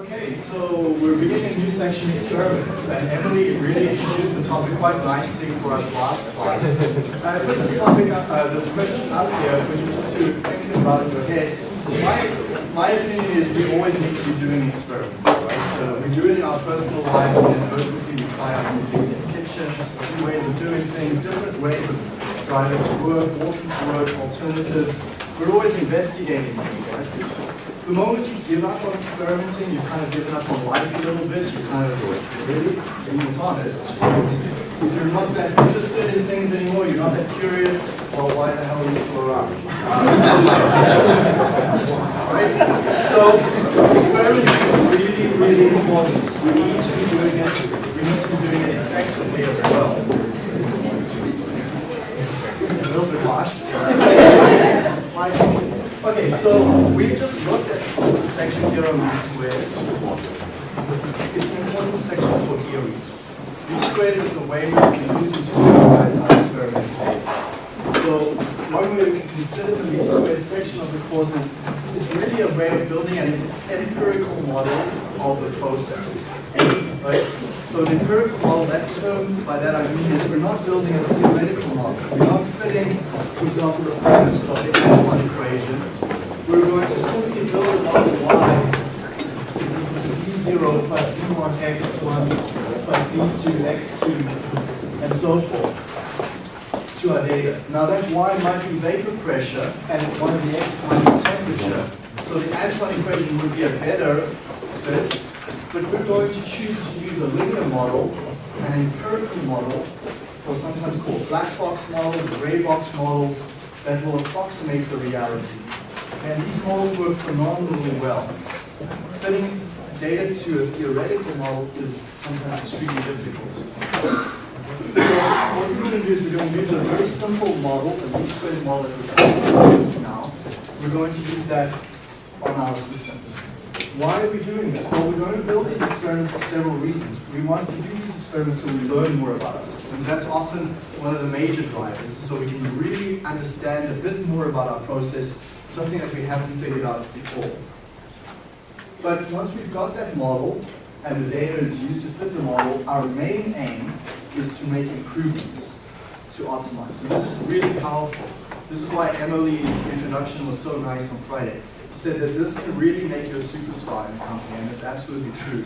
Okay, so we're beginning a new section, experiments, and Emily really introduced the topic quite nicely for us last class. And I put this topic, up, uh, this question out here for you just to think about in your head. My, my opinion is we always need to be doing experiments, right? So we do it in our personal lives, and then ultimately we try out new things in the kitchen, new ways of doing things, different ways of driving to work, walking to work, alternatives. We're always investigating things, right? The moment you give up on experimenting, you've kind of given up on life a little bit, you kind of really, being honest, if you're not that interested in things anymore, you're not that curious, well, why the hell are you still around? right? So, experimenting is really, really important. We need to be doing it, we need to be doing it effectively as well. A little bit harsh. Okay, so we've just looked at the section here on squares. It's an important section for theories. Least squares is the way we can use it to analyze our experiment So one way we can consider the squares section of the course is it's really a way of building an empirical model of the process. Right? So the empirical model, that term, by that I mean is we're not building a theoretical model. We're not fitting, for example, the Antoine equation. We're going to simply build a model y is equal to d0 plus d1 x1 plus d2 x2 and so forth to our data. Now that y might be vapor pressure and one of the x might be temperature. So the Antoine equation would be a better fit but we're going to choose to a linear model, an empirical model, or sometimes called black box models, gray box models, that will approximate the reality. And these models work phenomenally well. Fitting data to a theoretical model is sometimes extremely difficult. So what we're going to do is we're going to use a very simple model, a least squares model that we're now. We're going to use that on our systems. Why are we doing this? Well, we're going to build these experiments for several reasons. We want to do these experiments so we learn more about our systems. That's often one of the major drivers, so we can really understand a bit more about our process, something that we haven't figured out before. But once we've got that model, and the data is used to fit the model, our main aim is to make improvements to optimize. So this is really powerful. This is why Emily's introduction was so nice on Friday said that this can really make you a superstar in a company, and it's absolutely true.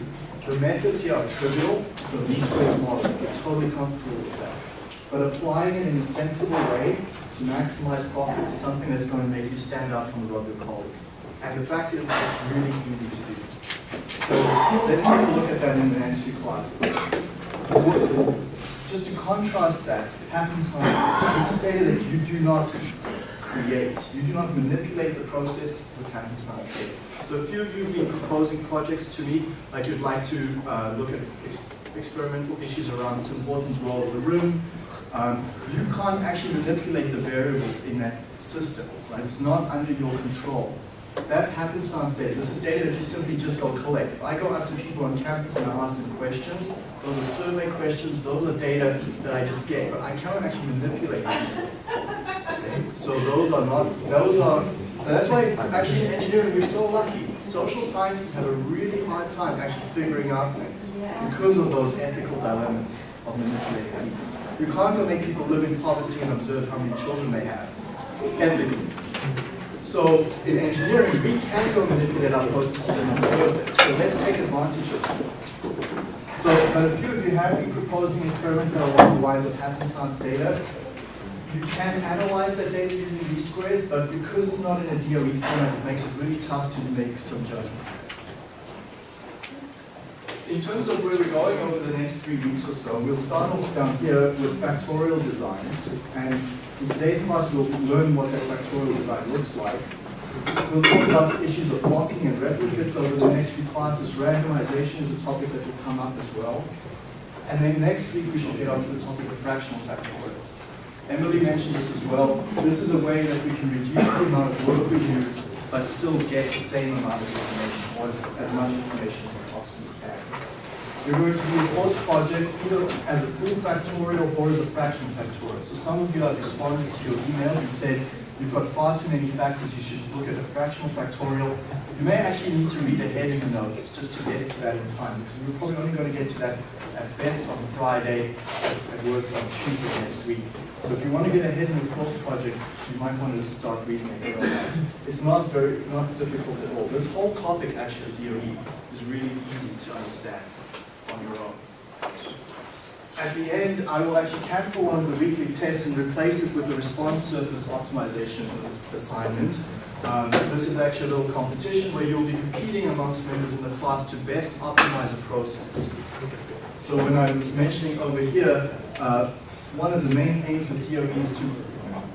The methods here are trivial, so least squares. You're totally comfortable with that. But applying it in a sensible way to maximize profit is something that's going to make you stand out from the of your colleagues. And the fact is, it's really easy to do. So let's take a look at that in the next few classes. Just to contrast that, happens like this is data that you do not create. You do not manipulate the process with happenstance data. So a few of you have been proposing projects to me, like you'd like to uh, look at ex experimental issues around Tim Horton's Roll Up the Rim. Um, you can't actually manipulate the variables in that system, right? It's not under your control. That's happenstance data. This is data that you simply just go collect. If I go out to people on campus and I ask them questions, those are survey questions, those are data that I just get, but I cannot actually manipulate them. So those are not, those are, that's why actually in engineering we're so lucky. Social sciences have a really hard time actually figuring out things because of those ethical dilemmas of manipulating people. You can't go make people live in poverty and observe how many children they have, ethically. So in engineering, we can go manipulate our processes and observe them. So let's take advantage of that. So, but a few of you have been proposing experiments that are along the lines of happenstance data. You can analyze that data using least squares, but because it's not in a DOE format, it makes it really tough to make some judgments. In terms of where we're going over the next three weeks or so, we'll start off down here with factorial designs. And in today's class, we'll learn what that factorial design looks like. We'll talk about the issues of blocking and replicates over the next few classes. Randomization is a topic that will come up as well. And then next week, we should get on to the topic of fractional factorials. Emily mentioned this as well. This is a way that we can reduce the amount of work we use, but still get the same amount of information, or as much information as possible we. You're going to do course project either as a full factorial or as a fractional factorial. So some of you have responded to your emails and said, you've got far too many factors, you should look at a fractional factorial. You may actually need to read ahead in the notes just to get to that in time, because we're probably only going to get to that at best on Friday, at worst on Tuesday next week. So if you want to get ahead in the course project, you might want to start reading on that. It's not very, not difficult at all. This whole topic actually of DOE is really easy to understand on your own. At the end, I will actually cancel one of the weekly tests and replace it with the response surface optimization assignment. Um, this is actually a little competition where you'll be competing amongst members in the class to best optimize a process. So when I was mentioning over here, uh, one of the main aims with DOE is to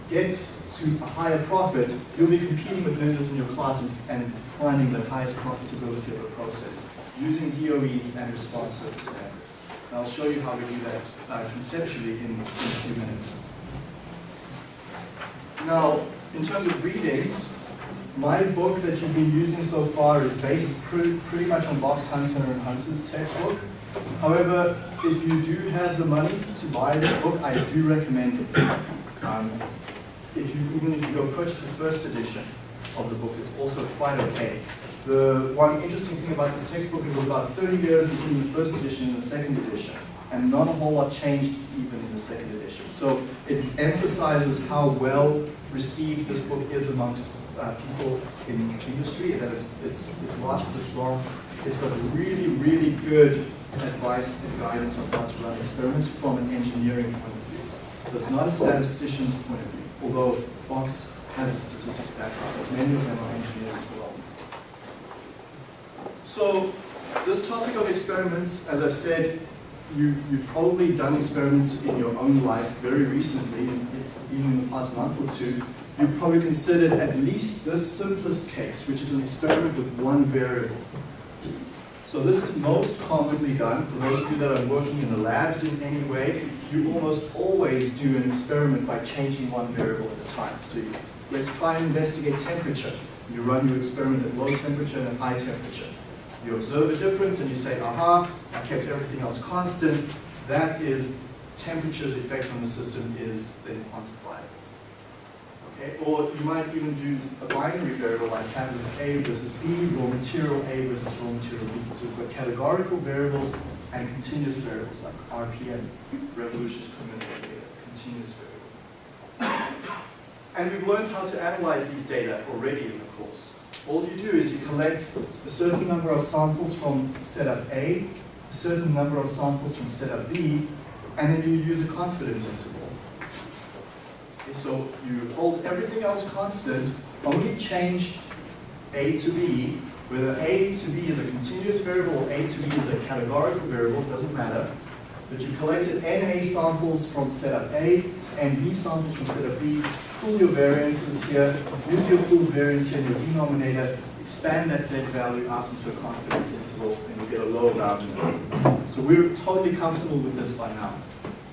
get to a higher profit, you'll be competing with members in your class and, and finding the highest profitability of the process using DOEs and response surface standards. And I'll show you how we do that uh, conceptually in, in a few minutes. Now, in terms of readings, my book that you've been using so far is based pretty, pretty much on Box Hunter and Hunter's textbook. However, if you do have the money to buy this book, I do recommend it. Um, if you, even if you go purchase the first edition of the book, it's also quite okay. The one interesting thing about this textbook, is about 30 years between the first edition and the second edition, and not a whole lot changed even in the second edition. So it emphasizes how well received this book is amongst uh, people in industry, that it's, it's, it's lasted this long. It's got a really, really good advice and guidance on how to run experiments from an engineering point of view. So it's not a statistician's point of view, although Box has a statistics background, but many of them are engineers as well. So this topic of experiments, as I've said, you, you've probably done experiments in your own life very recently, even in the past month or two. You've probably considered at least this simplest case, which is an experiment with one variable. So this is most commonly done. For those of you that are working in the labs in any way, you almost always do an experiment by changing one variable at a time. So you, let's try and investigate temperature. You run your experiment at low temperature and at high temperature. You observe a difference and you say, aha, I kept everything else constant. That is temperature's effect on the system is then quantified. Or you might even do a binary variable like catalyst A versus B, raw material A versus raw material B. So we've got categorical variables and continuous variables like RPM, revolutions per minute data, continuous variable. And we've learned how to analyze these data already in the course. All you do is you collect a certain number of samples from setup A, a certain number of samples from setup B, and then you use a confidence interval. So you hold everything else constant, only change A to B, whether A to B is a continuous variable or A to B is a categorical variable, doesn't matter. But you've collected NA samples from setup A and B samples from setup B, pull your variances here, use your pooled variance here in your denominator, expand that Z value out into a confidence interval, and you get a lower bound. So we're totally comfortable with this by now.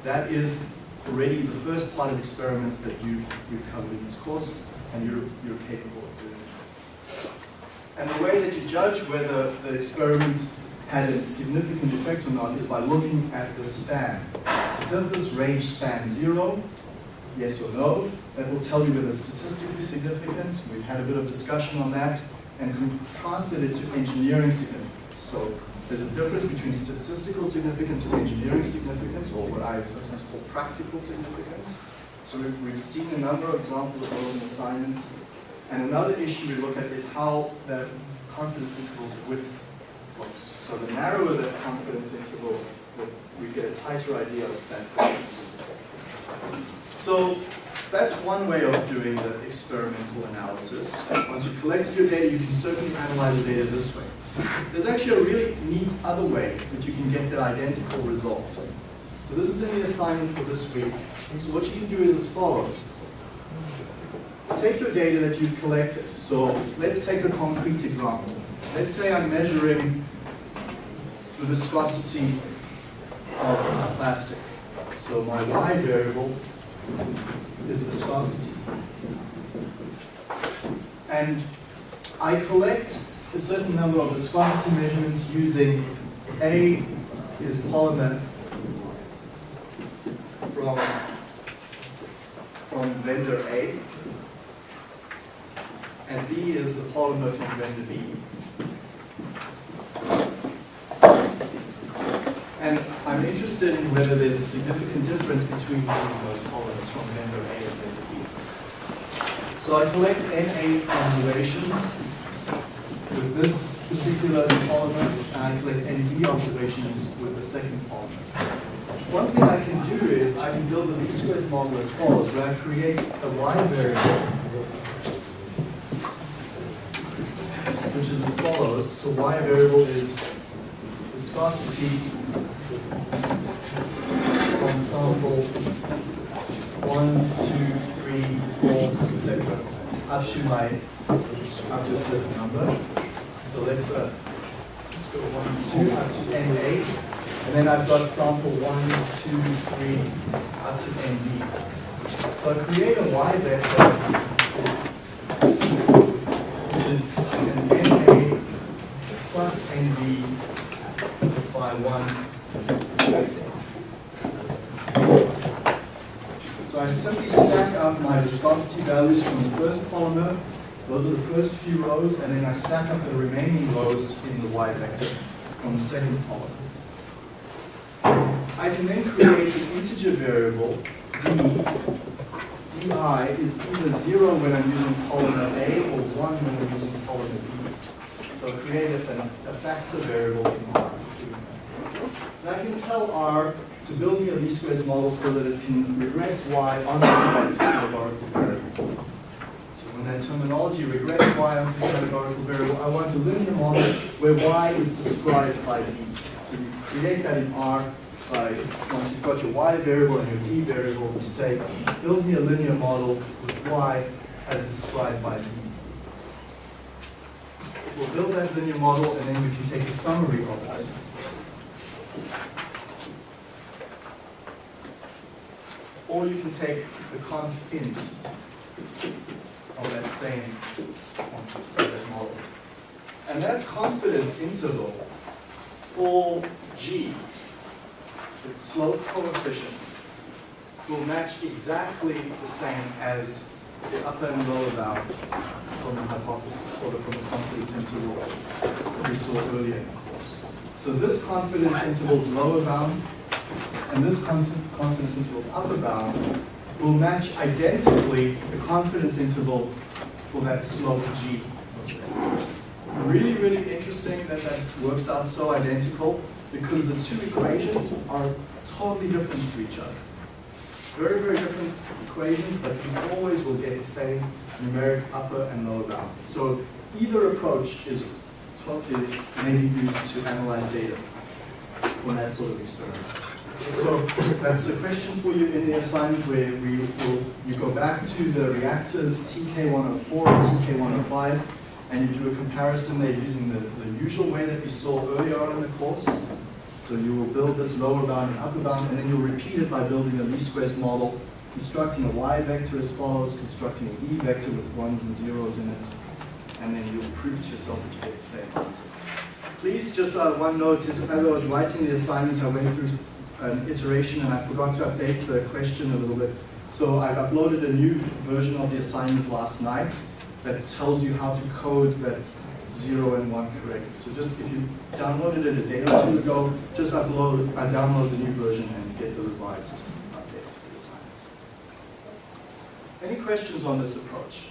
That is already the first part of experiments that you, you've covered in this course, and you're, you're capable of doing it. And the way that you judge whether the experiment had a significant effect or not is by looking at the span. So does this range span zero? Yes or no? That will tell you whether it's statistically significant. We've had a bit of discussion on that and contrasted it to engineering significance. So there's a difference between statistical significance and engineering significance, or what I sometimes call practical significance. So we've, we've seen a number of examples of those in assignments. And another issue we look at is how the confidence intervals width looks. So the narrower the confidence interval, we get a tighter idea of that difference. So that's one way of doing the experimental analysis. Once you've collected your data, you can certainly analyze the data this way. There's actually a really neat other way that you can get the identical result. So this is in the assignment for this week. So what you can do is as follows. Take your data that you've collected. So let's take a concrete example. Let's say I'm measuring the viscosity of plastic. So my y variable is viscosity. And I collect a certain number of viscosity measurements using A is polymer from, from vendor A. and B is the polymer from vendor B. And I'm interested in whether there's a significant difference between those polymers from vendor A and vendor B. So I collect Na observations with this particular polymer, and I collect Nd observations with the second polymer. One thing I can do is I can build a least squares model as follows, where I create a y variable, which is as follows. So y variable is viscosity from sample one, two, three, four, etc. up to my up to a certain number. So let's uh, let's go one, two, up to n eight. And then I've got sample one, two, three, up to ND. So I create a Y vector, which is an NA plus ND by one facing. So I simply stack up my values from the first polymer, those are the first few rows, and then I stack up the remaining rows in the Y vector from the second polymer. I can then create an integer variable, d, di is either 0 when I'm using polymer A or 1 when I'm using polymer B. So I created a, a factor variable in R. And I can tell R to build me a least squares model so that it can regress Y onto that categorical variable. So when that terminology regress Y onto the categorical variable, I want a linear model where Y is described by D. So you create that in R by, once you've got your y variable and your d variable, you say, build me a linear model with y as described by d. We'll build that linear model and then we can take a summary of that. Or you can take the conf int of that same that model. And that confidence interval for g the slope coefficient will match exactly the same as the upper and lower bound from the hypothesis or from the confidence interval we saw earlier in the course. So this confidence interval's lower bound and this confidence interval's upper bound will match identically the confidence interval for that slope g. Really, really interesting that that works out so identical because the two equations are totally different to each other. Very, very different equations, but you always will get the same numeric upper and lower bound. So either approach is, is maybe used to analyze data for that sort of experiment. So that's a question for you in the assignment where we will you go back to the reactors TK104 and TK105 and you do a comparison there using the, the usual way that we saw earlier on in the course. So you will build this lower bound and upper bound, and then you'll repeat it by building a least squares model, constructing a y vector as follows, constructing an e vector with ones and zeros in it, and then you'll prove to yourself that you get the same answer. Please, just uh, one note is as I was writing the assignment, I went through an iteration and I forgot to update the question a little bit. So I've uploaded a new version of the assignment last night that tells you how to code that zero and one correctly. So just if you downloaded it a day or two ago, just upload, uh, download the new version and get the revised update for the assignment. Any questions on this approach?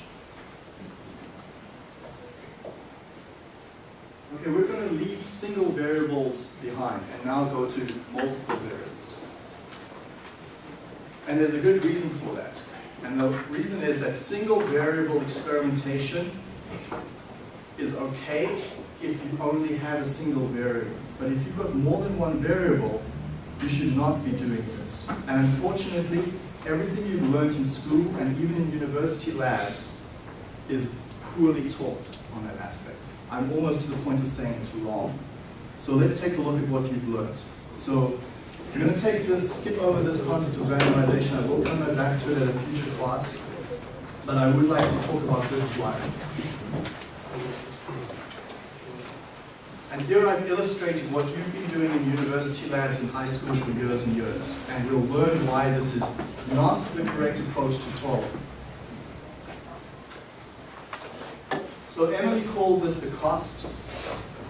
Okay, we're going to leave single variables behind and now go to multiple variables. And there's a good reason for that. And the reason is that single variable experimentation is okay if you only have a single variable. But if you've got more than one variable, you should not be doing this. And unfortunately, everything you've learned in school and even in university labs is poorly taught on that aspect. I'm almost to the point of saying it's wrong. So let's take a look at what you've learned. So we're going to take this, skip over this concept of randomization. I will come back to it at a future class. But I would like to talk about this slide. And here I've illustrated what you've been doing in university labs and high school for years and years. And we'll learn why this is not the correct approach to follow. So Emily called this the cost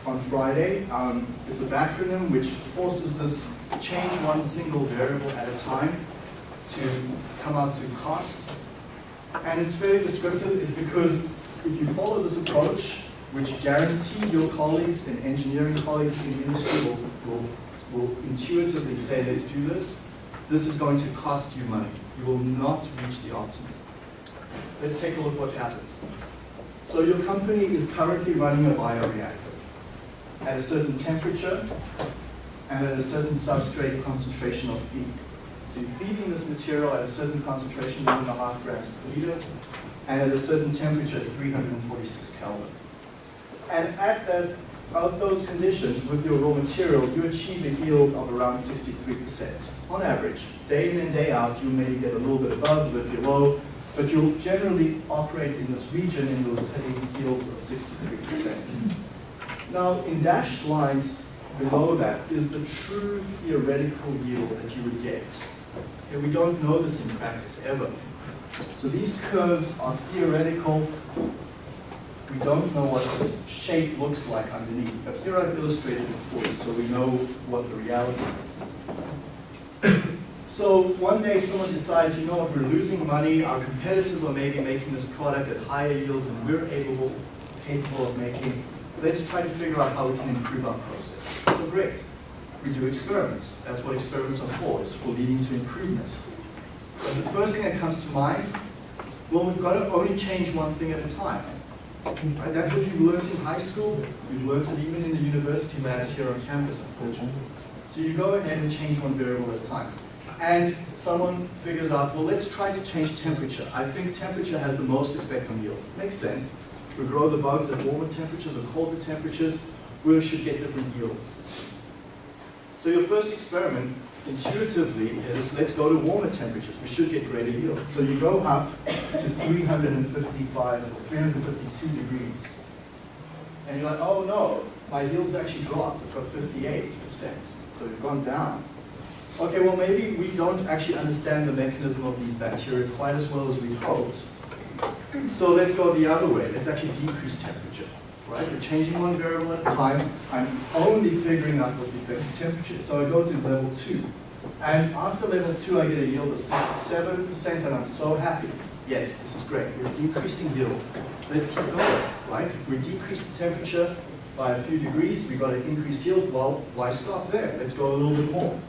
on Friday. Um, it's a backronym which forces this change one single variable at a time to come out to cost. And it's very descriptive is because if you follow this approach, which guarantee your colleagues and engineering colleagues in industry will, will, will intuitively say, let's do this, this is going to cost you money. You will not reach the optimum. Let's take a look what happens. So your company is currently running a bioreactor at a certain temperature and at a certain substrate concentration of feed. So you're feeding this material at a certain concentration, one and a half grams per liter, and at a certain temperature, 346 Kelvin. And at that, those conditions, with your raw material, you achieve a yield of around 63% on average. Day in and day out, you may get a little bit above, a little bit below, but you'll generally operate in this region and take yields of 63%. Now, in dashed lines below that is the true theoretical yield that you would get. And we don't know this in practice ever. So these curves are theoretical. We don't know what this shape looks like underneath, but here I've illustrated it for you so we know what the reality is. So one day someone decides, you know what, we're losing money, our competitors are maybe making this product at higher yields and we're able, capable of making. Let's try to figure out how we can improve our process. So great. We do experiments. That's what experiments are for. It's for leading to improvement. But the first thing that comes to mind, well, we've got to only change one thing at a time. Right? That's what you've learned in high school. You've learned it even in the university labs here on campus, unfortunately. So you go ahead and change one variable at a time. And someone figures out, well, let's try to change temperature. I think temperature has the most effect on yield. Makes sense. We grow the bugs at warmer temperatures or colder temperatures, we should get different yields. So your first experiment, intuitively, is let's go to warmer temperatures. We should get greater yield. So you go up to 355 or 352 degrees. And you're like, oh no, my yield's actually dropped. It's got 58%. So you've gone down. Okay, well maybe we don't actually understand the mechanism of these bacteria quite as well as we hoped. So let's go the other way. Let's actually decrease temperature right? We're changing one variable at a time. I'm only figuring out what the effective temperature is. So I go to level two. And after level two, I get a yield of 67%, and I'm so happy. Yes, this is great. We're decreasing yield. Let's keep going, right? If we decrease the temperature by a few degrees, we got an increased yield. Well, why stop there? Let's go a little bit more.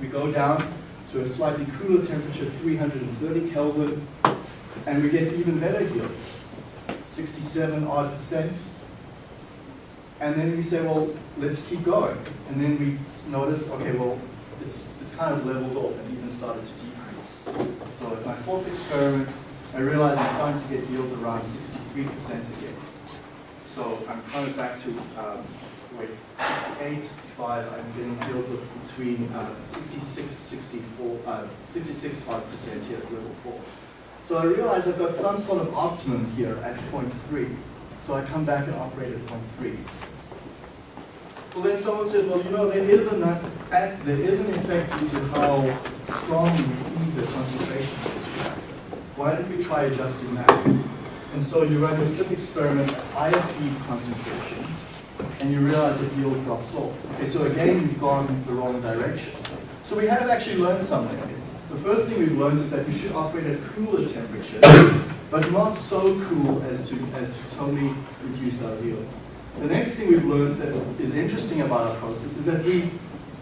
We go down to a slightly cooler temperature, 330 Kelvin, and we get even better yields. 67 odd percent. And then we say, well, let's keep going. And then we notice, okay, well, it's, it's kind of leveled off and even started to decrease. So at my fourth experiment, I realized I'm starting to get yields around 63% again. So I'm kind of back to, um, wait, 68, 5, I'm getting yields of between uh, 66, 64, uh, 66, 5% here at level 4. So I realize I've got some sort of optimum here at point 0.3. So I come back and operate at point 0.3. Well, then someone says, well, you know, there is, an, there is an effect due to how strong you feed the concentration of this reactor. Why don't we try adjusting that? And so you run a flip experiment at higher feed concentrations, and you realize that yield drops off. Okay, so again, we've gone the wrong direction. So we have actually learned something. The first thing we've learned is that we should operate at cooler temperatures, but not so cool as to, as to totally reduce our yield. The next thing we've learned that is interesting about our process is that we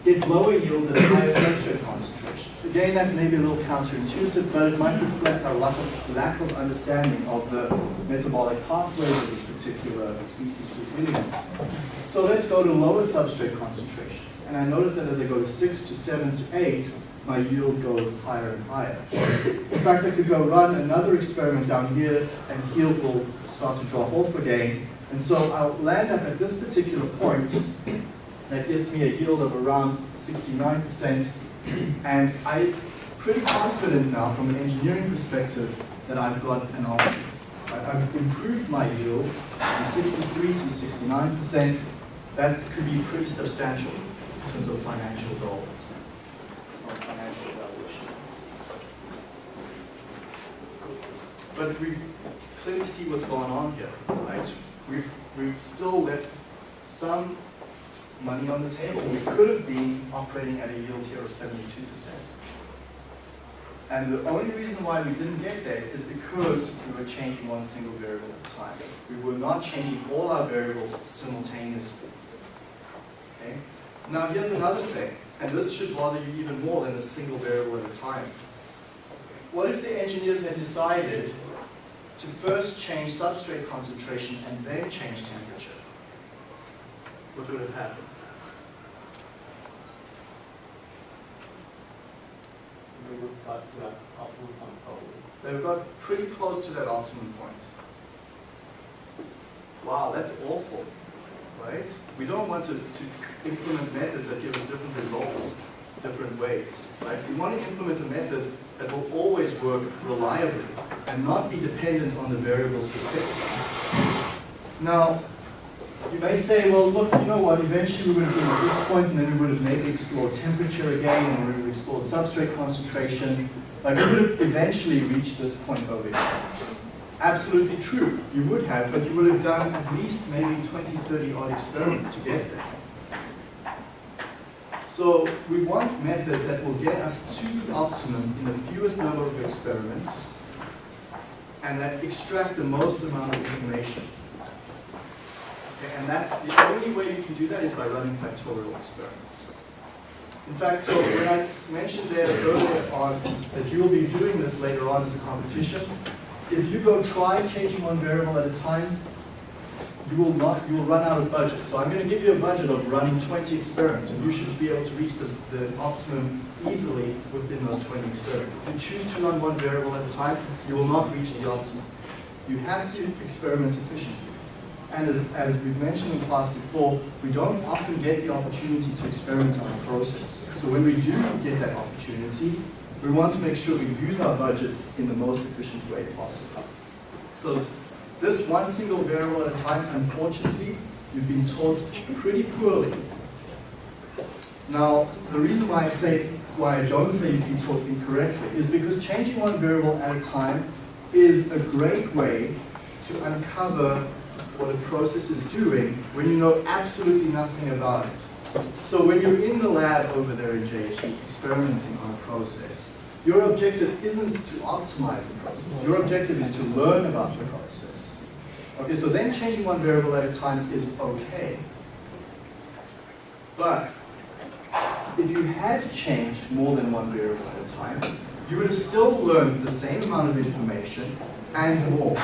get lower yields at higher substrate concentrations. Again, that may be a little counterintuitive, but it might reflect our lack of, lack of understanding of the metabolic pathways of this particular species we're dealing with. So let's go to lower substrate concentrations. And I notice that as I go to 6 to 7 to 8, my yield goes higher and higher. In fact, I could go run another experiment down here, and yield will start to drop off again. And so I'll land up at this particular point that gives me a yield of around 69%. And I'm pretty confident now from an engineering perspective that I've got an option. I've improved my yields from 63 to 69%. That could be pretty substantial in terms of financial goals or financial valuation. But we've clearly see what's going on here, right? We've, we've still left some money on the table. We could have been operating at a yield here of 72%. And the only reason why we didn't get there is because we were changing one single variable at a time. We were not changing all our variables simultaneously. Okay? Now here's another thing, and this should bother you even more than a single variable at a time. What if the engineers had decided to first change substrate concentration and then change temperature? What would have happened? We would to that point probably. They've got pretty close to that optimum point. Wow, that's awful, right? We don't want to, to implement methods that give us different results different ways, right? We want to implement a method that will always work reliably and not be dependent on the variables we pick. Now, you may say, well, look, you know what, eventually we would have been at this point and then we would have maybe explored temperature again and we would have explored substrate concentration. Like we would have eventually reached this point over here. Absolutely true, you would have, but you would have done at least maybe 20, 30 odd experiments to get there. So we want methods that will get us to the optimum in the fewest number of experiments and that extract the most amount of information. Okay, and that's the only way you can do that is by running factorial experiments. In fact, so when I mentioned there earlier on that you will be doing this later on as a competition, if you go try changing one variable at a time, you will not, you will run out of budget. So I'm going to give you a budget of running 20 experiments, and you should be able to reach the, the optimum easily within those 20 experiments. If you choose to run one variable at a time, you will not reach the optimum. You have to experiment efficiently. And as, as we've mentioned in class before, we don't often get the opportunity to experiment on a process. So when we do get that opportunity, we want to make sure we use our budget in the most efficient way possible. So this one single variable at a time, unfortunately, you've been taught pretty poorly. Now, the reason why I say, why I don't say you've been taught incorrectly is because changing one variable at a time is a great way to uncover what a process is doing when you know absolutely nothing about it. So when you're in the lab over there in JHE experimenting on a process, your objective isn't to optimize the process. Your objective is to learn about the process. Okay, so then changing one variable at a time is okay. But if you had changed more than one variable at a time, you would have still learned the same amount of information and more.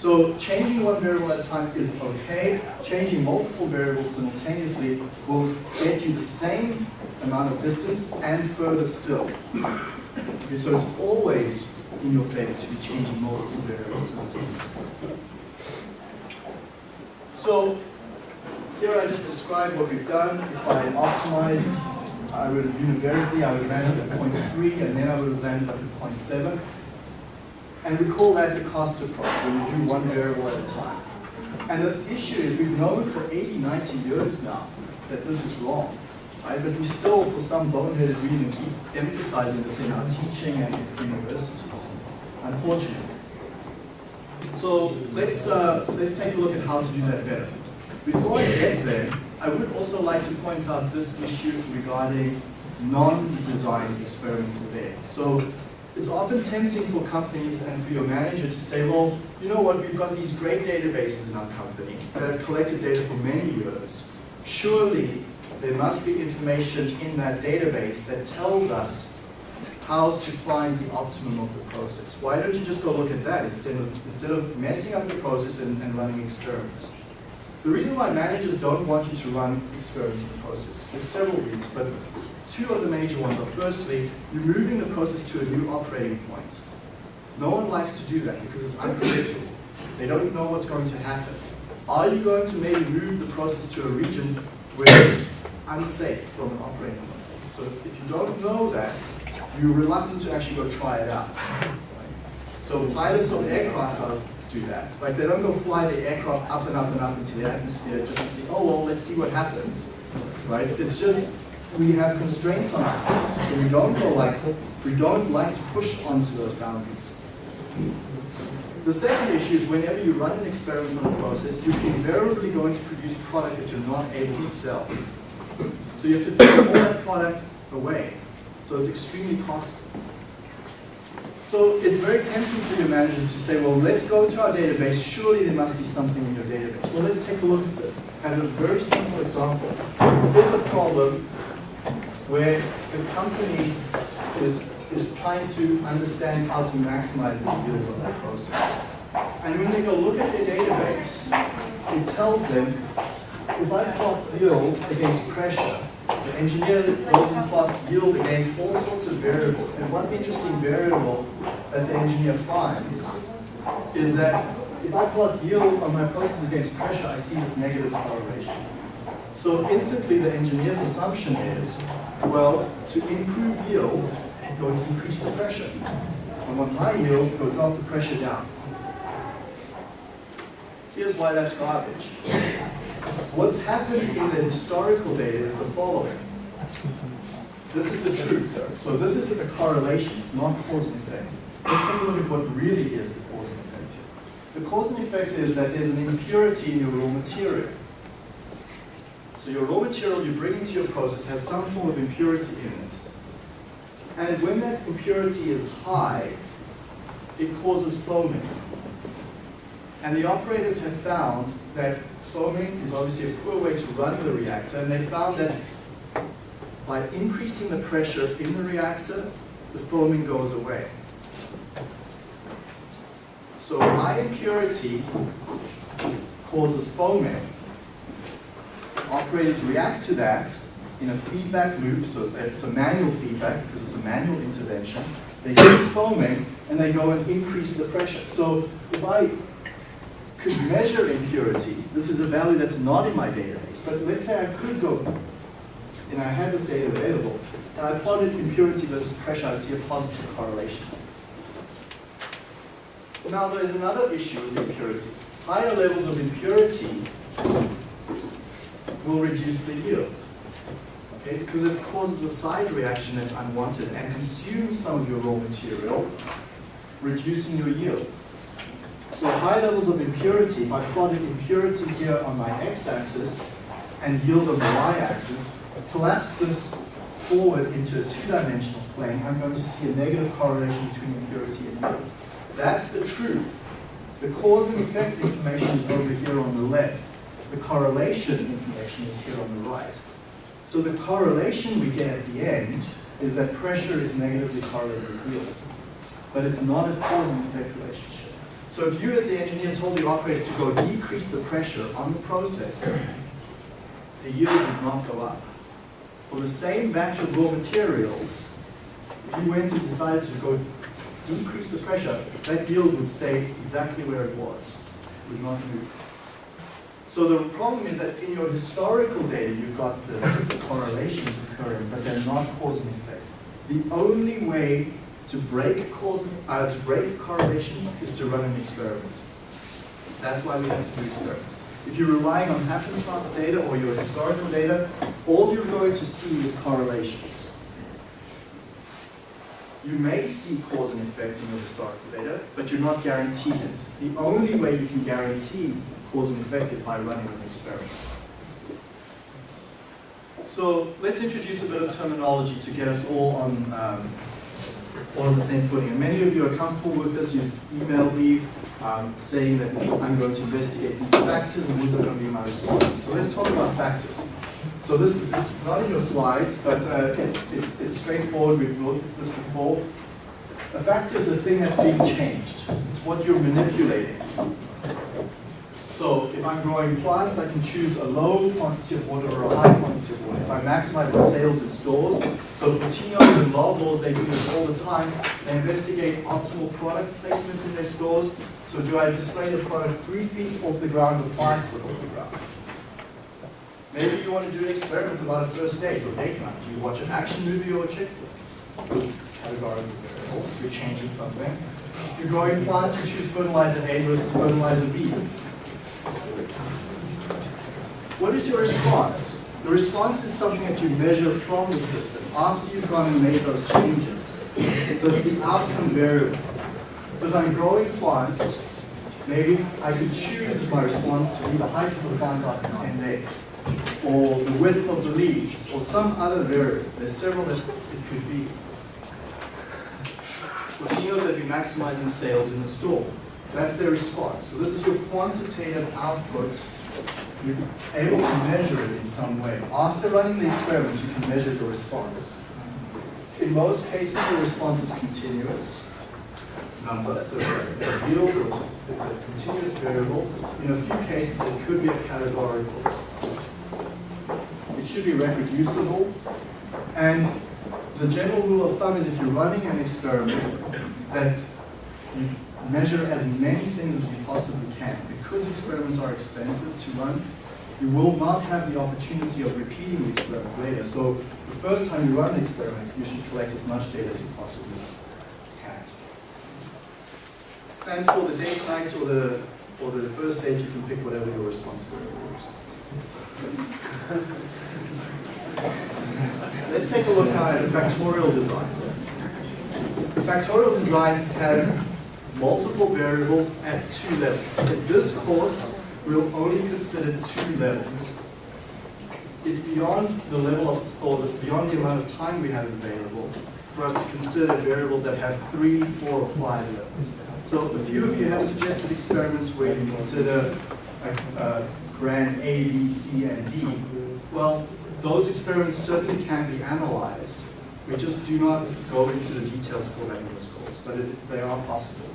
So changing one variable at a time is okay. Changing multiple variables simultaneously will get you the same amount of distance and further still. Okay, so it's always in your favor to be changing multiple variables simultaneously. So here I just described what we've done. If I optimized, I would have univariately, I would have landed at 0.3 and then I would have landed at 0.7. And we call that the cost approach, where we do one variable at a time. And the issue is we've known for 80, 90 years now that this is wrong. Right? But we still, for some boneheaded reason, keep emphasizing this in our teaching and in universities, unfortunately. So let's, uh, let's take a look at how to do that better. Before I get there, I would also like to point out this issue regarding non-designed experimental data. So it's often tempting for companies and for your manager to say, well, you know what, we've got these great databases in our company that have collected data for many years. Surely there must be information in that database that tells us how to find the optimum of the process. Why don't you just go look at that instead of, instead of messing up the process and, and running experiments? The reason why managers don't want you to run experiments in the process, there's several reasons, but two of the major ones are firstly, you're moving the process to a new operating point. No one likes to do that because it's unpredictable. They don't know what's going to happen. Are you going to maybe move the process to a region where it's unsafe from an operating point? So if you don't know that, you're reluctant to actually go try it out. So pilots of aircraft do that. Like they don't go fly the aircraft up and up and up into the atmosphere just to see, oh well, let's see what happens. Right? It's just we have constraints on our processes, so we don't go like we don't like to push onto those boundaries. The second issue is whenever you run an experiment on a process, you're invariably going to produce product that you're not able to sell. So you have to throw all that product away. So it's extremely costly. So it's very tempting for your managers to say, well, let's go to our database. Surely there must be something in your database. Well, let's take a look at this. As a very simple example, here's a problem where the company is, is trying to understand how to maximize the yield of that process. And when they go look at their database, it tells them, if I plot yield against pressure, the engineer goes and plots yield against all sorts of variables. And one interesting variable that the engineer finds is that if I plot yield on my process against pressure, I see this negative correlation. So instantly the engineer's assumption is, well, to improve yield, I'm going to increase the pressure. I want high yield, go drop the pressure down. Here's why that's garbage. What's happened in the historical data is the following. This is the truth. though. So this is a correlation, it's not cause and effect. Let's take a look at what really is the cause and effect here. The cause and effect is that there's an impurity in your raw material. So your raw material you bring into your process has some form of impurity in it. And when that impurity is high, it causes foaming. And the operators have found that foaming is obviously a poor way to run the reactor, and they found that by increasing the pressure in the reactor, the foaming goes away. So high impurity causes foaming. Operators react to that in a feedback loop, so it's a manual feedback because it's a manual intervention. They see foaming and they go and increase the pressure. So if I could measure impurity, this is a value that's not in my database, but let's say I could go and I had this data available, and I plotted impurity versus pressure, I'd see a positive correlation. Now there's another issue with impurity. Higher levels of impurity will reduce the yield. Okay, because it causes a side reaction that's unwanted and consumes some of your raw material, reducing your yield. So high levels of impurity, if I plotted impurity here on my x-axis and yield on the y-axis, collapse this forward into a two-dimensional plane, I'm going to see a negative correlation between impurity and yield. That's the truth. The cause and effect information is over here on the left. The correlation information is here on the right. So the correlation we get at the end is that pressure is negatively correlated with yield. But it's not a cause and effect relationship. So if you as the engineer told the operator to go decrease the pressure on the process, the yield would not go up. For the same batch of raw materials, if you went and decided to go decrease the pressure, that yield would stay exactly where it was. It would not move. So the problem is that in your historical data, you've got the correlations occurring, but they're not cause and effect. The only way to break cause, uh, to break correlation is to run an experiment. That's why we have to do experiments. If you're relying on happenstance data or your historical data, all you're going to see is correlations. You may see cause and effect in your historical data, but you're not guaranteed it. The only way you can guarantee cause and effect is by running an experiment. So let's introduce a bit of terminology to get us all on um, all on the same footing. And many of you are comfortable with this. You've emailed me um, saying that I'm going to investigate these factors and these are going to be my responses. So let's talk about factors. So this, is not in your slides, but uh, it's, it's, it's straightforward. We've looked this before. A factor is a thing that's being changed. It's what you're manipulating. So if I'm growing plants, I can choose a low quantity of water or a high quantity of water. If I maximize my sales in stores, so Coutinho and Loblaws, they do this all the time. They investigate optimal product placement in their stores. So do I display the product three feet off the ground or five feet off the ground? Maybe you want to do an experiment about a first date or date night. Do you watch an action movie or a chick flick? Categorical variable, you're changing something. If you're growing plants, you choose fertilizer A versus fertilizer B. What is your response? The response is something that you measure from the system after you've gone and made those changes. So it's the outcome variable. So if I'm growing plants Maybe I could choose as my response to be the height of the plant after 10 days, or the width of the leaves, or some other variable. There's several that it could be. Latino's that we maximizing sales in the store. That's their response. So this is your quantitative output. You're able to measure it in some way. After running the experiment, you can measure the response. In most cases, the response is continuous number, so a yield or it's a continuous variable. In a few cases, it could be a categorical response. It should be reproducible, and the general rule of thumb is if you're running an experiment, that you measure as many things as you possibly can. Because experiments are expensive to run, you will not have the opportunity of repeating the experiment later. So the first time you run the experiment, you should collect as much data as you possibly can. And for the date, night, or the or the first date, you can pick whatever your responsibility is. Let's take a look at factorial design. The factorial design has multiple variables at two levels. In this course, we'll only consider two levels. It's beyond the level of, or beyond the amount of time we have available for us to consider variables that have three, four, or five levels. So a few of you have suggested experiments where you consider a, a grand A, B, C, and D. Well, those experiments certainly can be analyzed. We just do not go into the details for that in this course, but it, they are possible.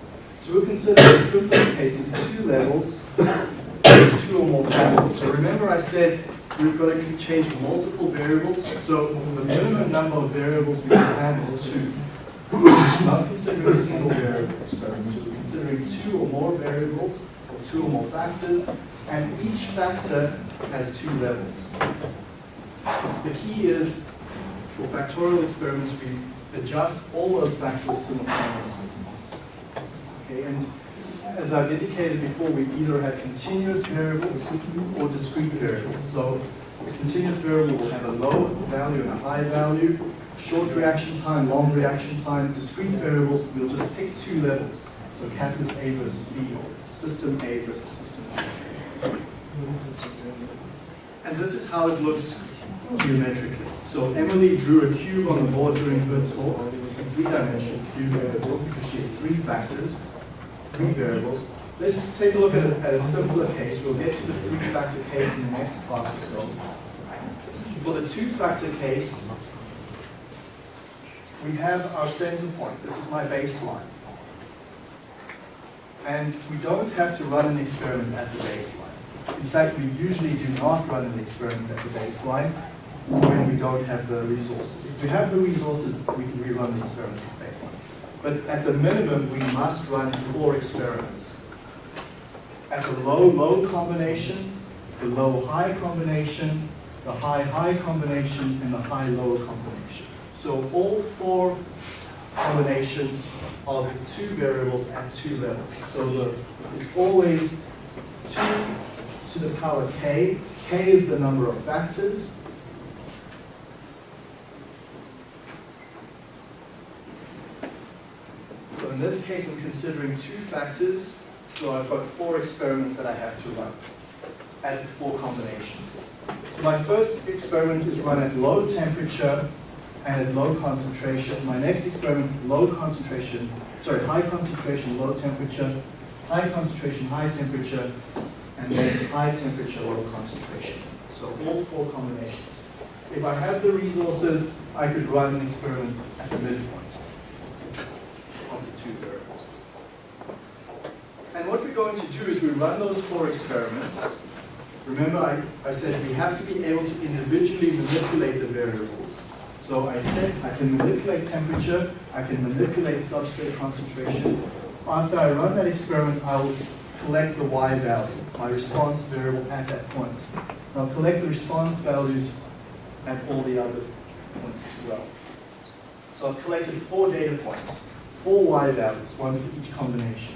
So we'll consider the simplest cases two levels, two or more variables. So remember I said we've got to change multiple variables. So the minimum number of variables we can have is two. Not considering a single variable experiment, so we're considering two or more variables, or two or more factors, and each factor has two levels. The key is, for factorial experiments, we adjust all those factors simultaneously. Okay, and as I've indicated before, we either have continuous variables or discrete variables. So a continuous variable will have a low value and a high value, short reaction time, long reaction time. Discrete variables, we'll just pick two levels. So catalyst A versus B, or system A versus system B. And this is how it looks geometrically. So Emily drew a cube on the board during her talk, a three-dimensional cube book because she had three factors, three variables. Let's just take a look at a, at a simpler case. We'll get to the three-factor case in the next class or so. For the two-factor case, we have our center point. This is my baseline. And we don't have to run an experiment at the baseline. In fact, we usually do not run an experiment at the baseline when we don't have the resources. If we have the resources, we can rerun the experiment at the baseline. But at the minimum, we must run four experiments. At the low-low combination, the low-high combination, the high-high combination, and the high-low combination. So all four combinations of two variables at two levels. So the, it's always 2 to the power k. k is the number of factors. In this case, I'm considering two factors. So I've got four experiments that I have to run at four combinations. So my first experiment is run at low temperature and at low concentration. My next experiment, low concentration, sorry, high concentration, low temperature, high concentration, high temperature, and then high temperature, low concentration. So all four combinations. If I had the resources, I could run an experiment at the midpoint two variables. And what we're going to do is we run those four experiments. Remember, I, I said we have to be able to individually manipulate the variables. So I said I can manipulate temperature, I can manipulate substrate concentration. After I run that experiment, I will collect the y value, my response variable at that point. And I'll collect the response values at all the other points as well. So I've collected four data points, four y values, one for each combination.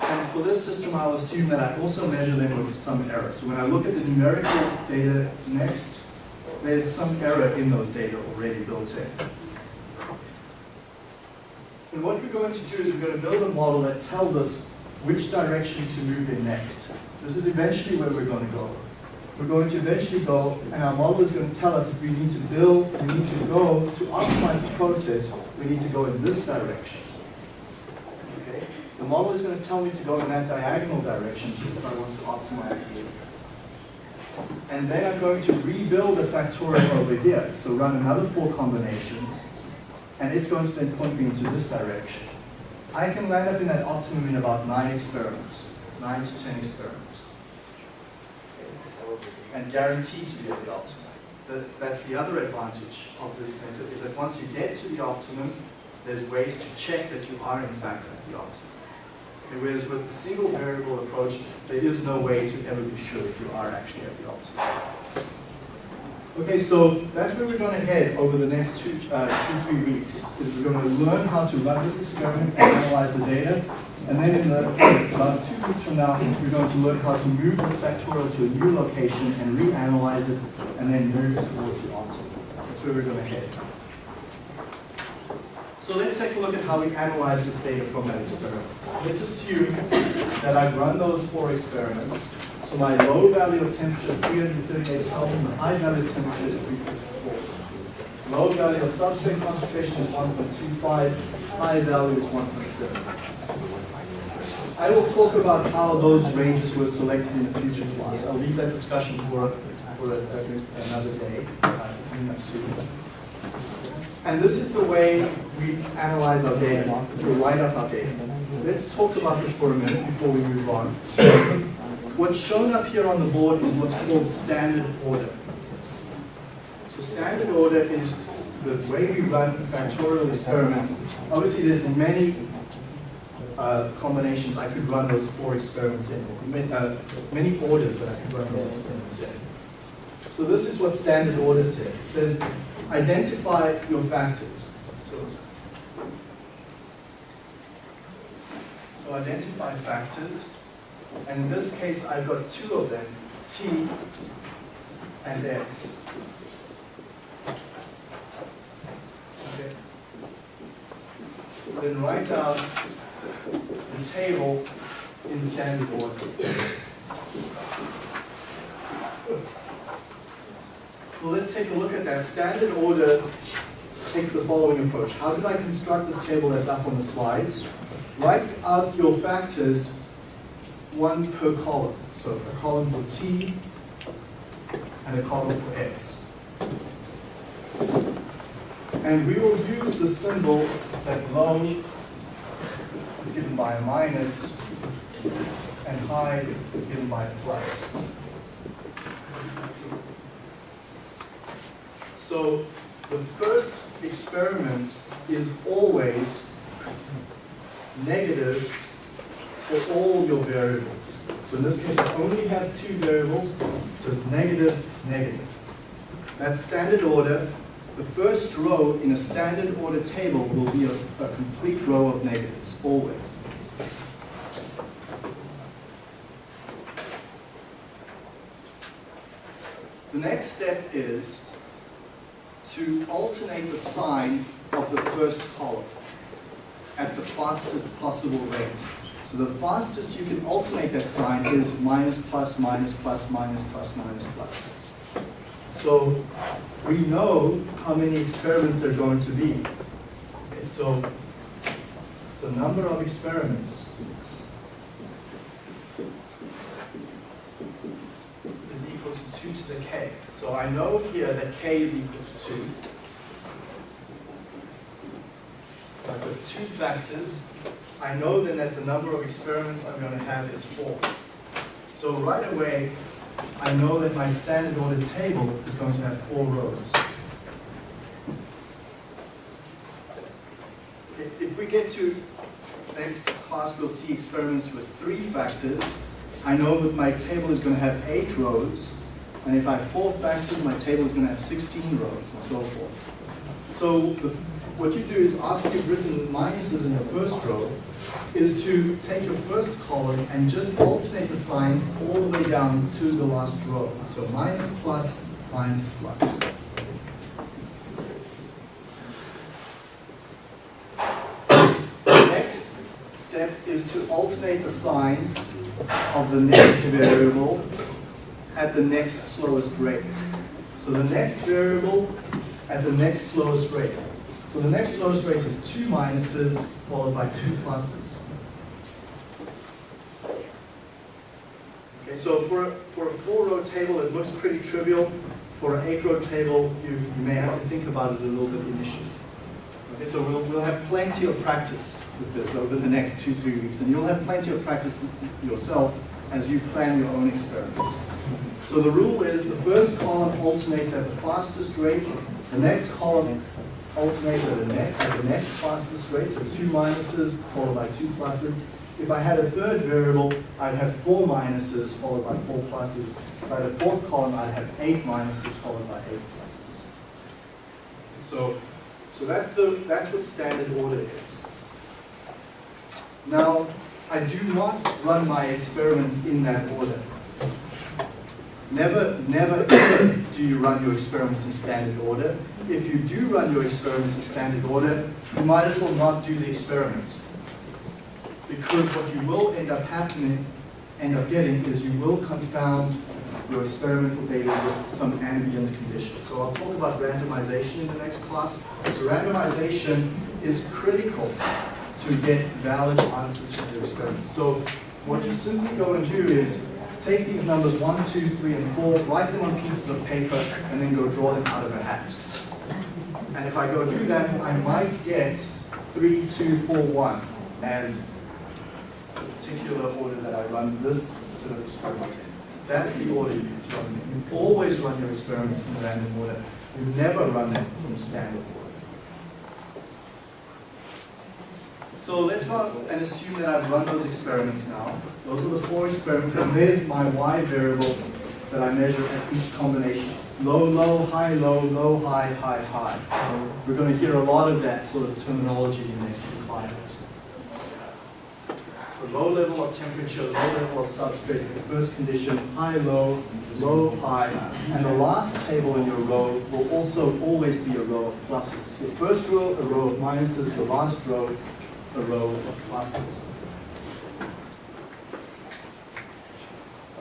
And for this system, I'll assume that I also measure them with some error. So when I look at the numerical data next, there's some error in those data already built in. And what we're going to do is we're going to build a model that tells us which direction to move in next. This is eventually where we're going to go. We're going to eventually go, and our model is going to tell us if we need to build, we need to go, to optimize the process, we need to go in this direction. Okay? The model is going to tell me to go in that diagonal direction if I want to optimize here. And then I'm going to rebuild a factorial over here. So run another four combinations, and it's going to then point me into this direction. I can land up in that optimum in about nine experiments, nine to 10 experiments, and guaranteed to be at the optimum. That, that's the other advantage of this method, is that once you get to the optimum, there's ways to check that you are in fact at the optimum. Okay, whereas with the single variable approach, there is no way to ever be sure if you are actually at the optimum. Okay, so that's where we're going to head over the next two, uh, two, three weeks. Is we're going to learn how to run this experiment and analyze the data. And then in the, about two weeks from now, we're going to learn how to move this factorial to a new location and reanalyze it, and then move towards the optimum. That's where we're going to head. So let's take a look at how we analyze this data from that experiment. Let's assume that I've run those four experiments. So my low value of temperature is 338 Kelvin, the high value of temperature is 354. Low value of substrate concentration is 1.25, high value is 1.7. I will talk about how those ranges were selected in a future class. I'll leave that discussion for, for another day. And this is the way we analyze our data, we write up our data. Let's talk about this for a minute before we move on. What's shown up here on the board is what's called standard order. So standard order is the way we run factorial experiment. Obviously, there's many uh, combinations I could run those four experiments in, many, uh, many orders that I could run those experiments in. So this is what standard order says. It says identify your factors. So, so identify factors. And in this case, I've got two of them, T and X. Okay. Then write out the table in standard order. Well, let's take a look at that. Standard order takes the following approach. How did I construct this table that's up on the slides? Write out your factors one per column. So a column for T and a column for S. And we will use the symbol that low is given by a minus and high is given by a plus. So the first experiment is always negatives for all your variables. So in this case, I only have two variables, so it's negative, negative. That's standard order. The first row in a standard order table will be a, a complete row of negatives, always. The next step is to alternate the sign of the first column at the fastest possible rate. So the fastest you can alternate that sign is minus, plus, minus, plus, minus, plus, minus, plus. So we know how many experiments there are going to be. Okay, so, so number of experiments is equal to 2 to the k. So I know here that k is equal to 2. I've got two factors. I know then that the number of experiments I'm going to have is 4. So right away, I know that my standard order table is going to have four rows. If, we get to next class, we'll see experiments with three factors. I know that my table is going to have eight rows, and if I have four factors, my table is going to have 16 rows, and so forth. So the, what you do is, after you've written minuses in the first row, is to take your first column and just alternate the signs all the way down to the last row. So minus, plus, minus, plus. The next step is to alternate the signs of the next variable at the next slowest rate. So the next variable at the next slowest rate. So the next slowest rate is two minuses followed by two pluses. Okay, so for, for a four-row table, it looks pretty trivial. For an eight-row table, you, you may have to think about it a little bit initially. Okay, so we'll, we'll have plenty of practice with this over the next two, three weeks, and you'll have plenty of practice yourself as you plan your own experiments. So the rule is the first column alternates at the fastest rate, the next column alternates at the next, at the next fastest rate, so two minuses followed by two pluses. If I had a third variable, I'd have four minuses followed by four pluses. If I had a fourth column, I'd have eight minuses followed by eight pluses. So, so that's the, that's what standard order is. Now, I do not run my experiments in that order. Never, never, ever do you run your experiments in standard order. If you do run your experiments in standard order, you might as well not do the experiments. Because what you will end up happening, end up getting, is you will confound your experimental data with some ambient conditions. So I'll talk about randomization in the next class. So randomization is critical to get valid answers from your experiments. So what you simply go and do is take these numbers one, two, three, and four, write them on pieces of paper, and then go draw them out of a hat. And if I go do that, I might get three, two, four, one as the particular order that I run this set of experiments in. That's the order you run them. You always run your experiments in random order. You never run them in standard order. So let's go and assume that I've run those experiments now. Those are the four experiments, and there's my y variable that I measure at each combination. Low, low, high, low, low, high, high, high. We're going to hear a lot of that sort of terminology in the next few classes. So low level of temperature, low level of substrate the first condition, high, low, low, high. And the last table in your row will also always be a row of pluses. Your first row, a row of minuses, the last row, a row of pluses.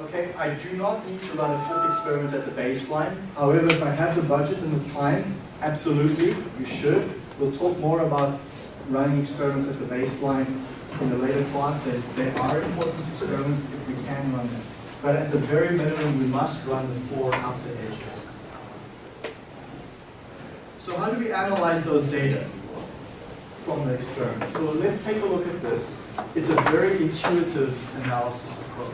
Okay, I do not need to run a full experiment at the baseline. However, if I have the budget and the time, absolutely, you should. We'll talk more about running experiments at the baseline in a later class. They, they are important experiments if we can run them. But at the very minimum, we must run the four outer edges. So how do we analyze those data from the experiment? So let's take a look at this. It's a very intuitive analysis approach.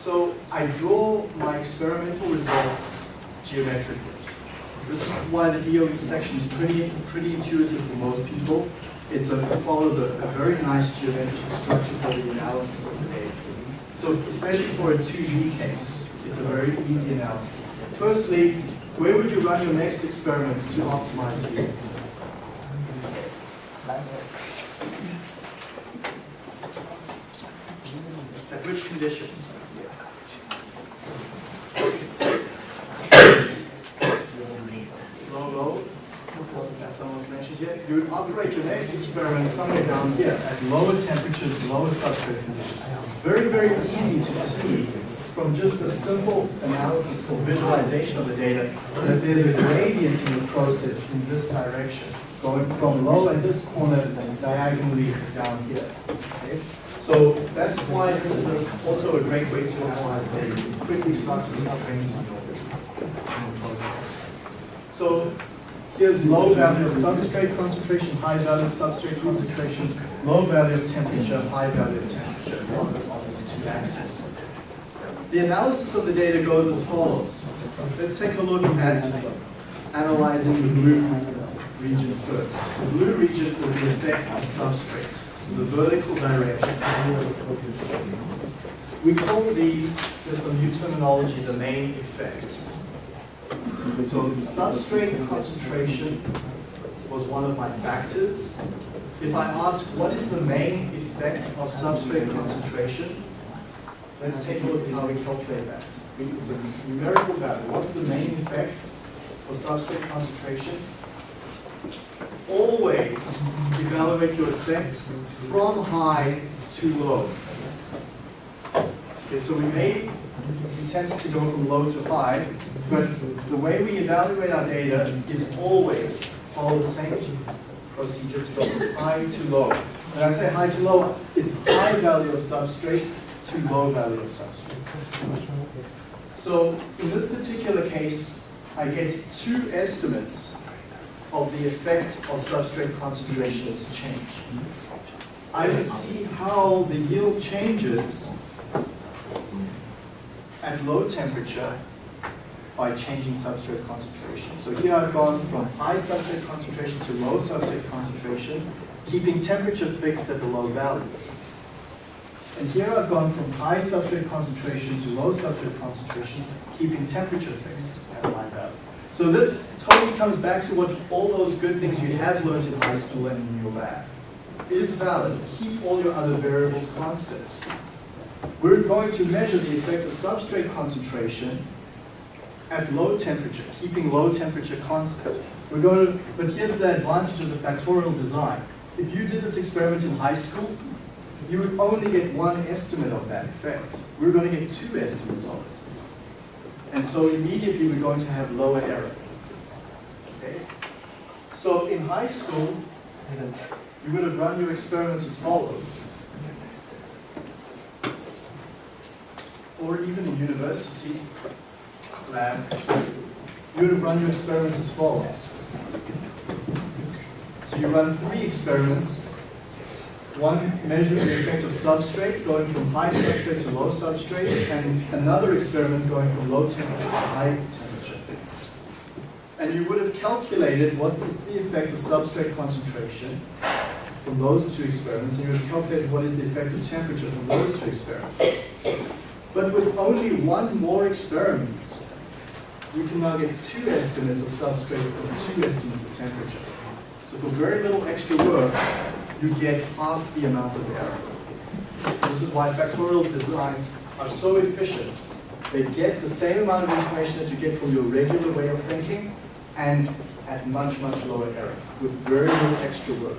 So I draw my experimental results geometrically. This is why the DOE section is pretty, pretty intuitive for most people. It's a, it follows a, a very nice geometric structure for the analysis of the data. So especially for a 2D case, it's a very easy analysis. Firstly, where would you run your next experiment to optimize yield? At which conditions? Slow, low, as someone's mentioned here. You would operate your next experiment somewhere down here at lower temperatures, lower substrate conditions. Very, very easy to see from just a simple analysis or visualization of the data that there's a gradient in the process in this direction, going from low at this corner and diagonally down here. Okay? So that's why this is a, also a great way to analyze data. You quickly start to see trends in your process. So here's low value of substrate concentration, high value of substrate concentration, low value of temperature, high value of temperature on these two axes. The analysis of the data goes as follows. Let's take a look at analyzing the blue region first. The blue region is the effect of substrate, so the vertical direction. We call these, there's some new terminology, the main effect. So the substrate concentration was one of my factors. If I ask what is the main effect of substrate concentration, let's take a look at how we calculate that. It's a numerical value. What's the main effect for substrate concentration? always evaluate your effects from high to low. Okay, so we may tend to go from low to high, but the way we evaluate our data is always follow the same procedure to go from high to low. When I say high to low, it's high value of substrate to low value of substrate. So in this particular case, I get two estimates of the effect of substrate concentrations change. I can see how the yield changes at low temperature by changing substrate concentration. So here I've gone from high substrate concentration to low substrate concentration, keeping temperature fixed at the low value. And here I've gone from high substrate concentration to low substrate concentration, keeping temperature fixed at high value. So this totally comes back to what all those good things you have learned in high school and in your lab is valid. Keep all your other variables constant. We're going to measure the effect of substrate concentration at low temperature, keeping low temperature constant. We're going to, but here's the advantage of the factorial design. If you did this experiment in high school, you would only get one estimate of that effect. We're going to get two estimates of it. And so immediately we're going to have lower error. Okay? So in high school, you would have run your experiments as follows. Or even in university lab, you would have run your experiments as follows. So you run three experiments. One measures the effect of substrate going from high substrate to low substrate, and another experiment going from low temperature to high temperature. And you would have calculated what is the effect of substrate concentration from those two experiments, and you would have calculated what is the effect of temperature from those two experiments. But with only one more experiment, you can now get two estimates of substrate and two estimates of temperature. So for very little extra work, you get half the amount of error. This is why factorial designs are so efficient. They get the same amount of information that you get from your regular way of thinking, and at much, much lower error, with very little extra work.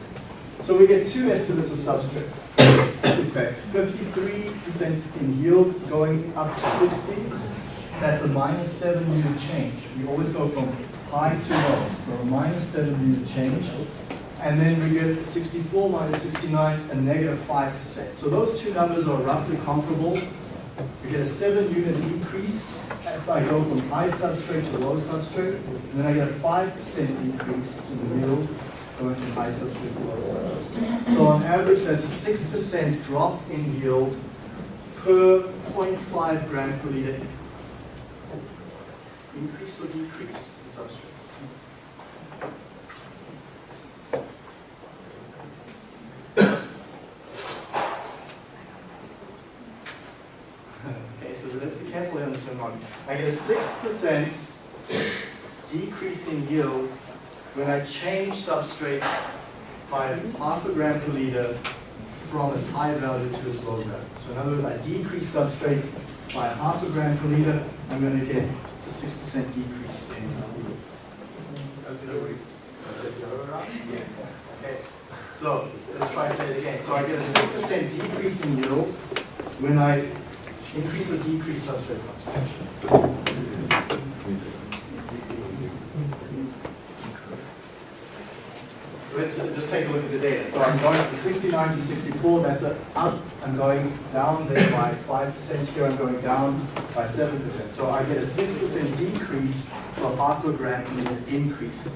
So we get two estimates of substrate. Effect, 53% in yield going up to 60. That's a minus 7 unit change. We always go from high to low. So a minus 7 unit change. And then we get 64 minus 69, a negative 5%. So those two numbers are roughly comparable. We get a 7 unit decrease if I go from high substrate to low substrate. And then I get a 5% decrease in the yield going from high substrate to low substrate. So on average, that's a 6% drop in yield per 0.5 gram per liter. Increase or decrease in substrate? Okay, so let's be careful on. I get a 6% decrease in yield when I change substrate by half a gram per liter from its high value to its low value. So in other words, I decrease substrate by half a gram per liter, I'm going to get a 6% decrease in yield. That's the other way. Is that the other way around? Yeah. Okay. So let's try say it again. So I get a 6% decrease in yield when I increase or decrease substrate concentration. Let's just take a look at the data. So I'm going from 69 to 64, that's up. I'm going down there by 5%. Here I'm going down by 7%. So I get a 6% decrease for a gram and an increase.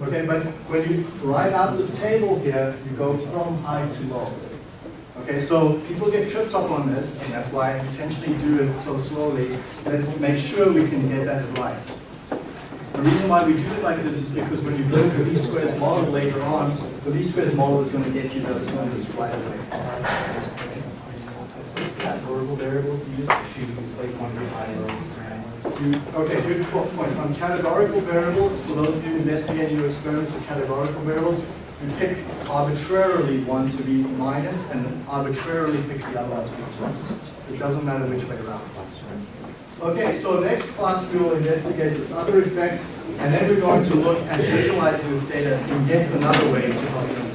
Okay, but when you write out this table here, you go from high to low. Okay, so people get tripped up on this, and that's why I intentionally do it so slowly. Let's make sure we can get that right. The reason why we do it like this is because when you build the least squares model later on, the least squares model is going to get you those numbers right away. Categorical variables to use, choose like one You, okay, good po- point. On categorical variables, for those of you investigating your experiments with categorical variables, you pick arbitrarily one to be minus and arbitrarily pick the other one to be plus. It doesn't matter which way around. Okay, so next class we will investigate this other effect, and then we're going to look at visualizing this data in yet another way to help you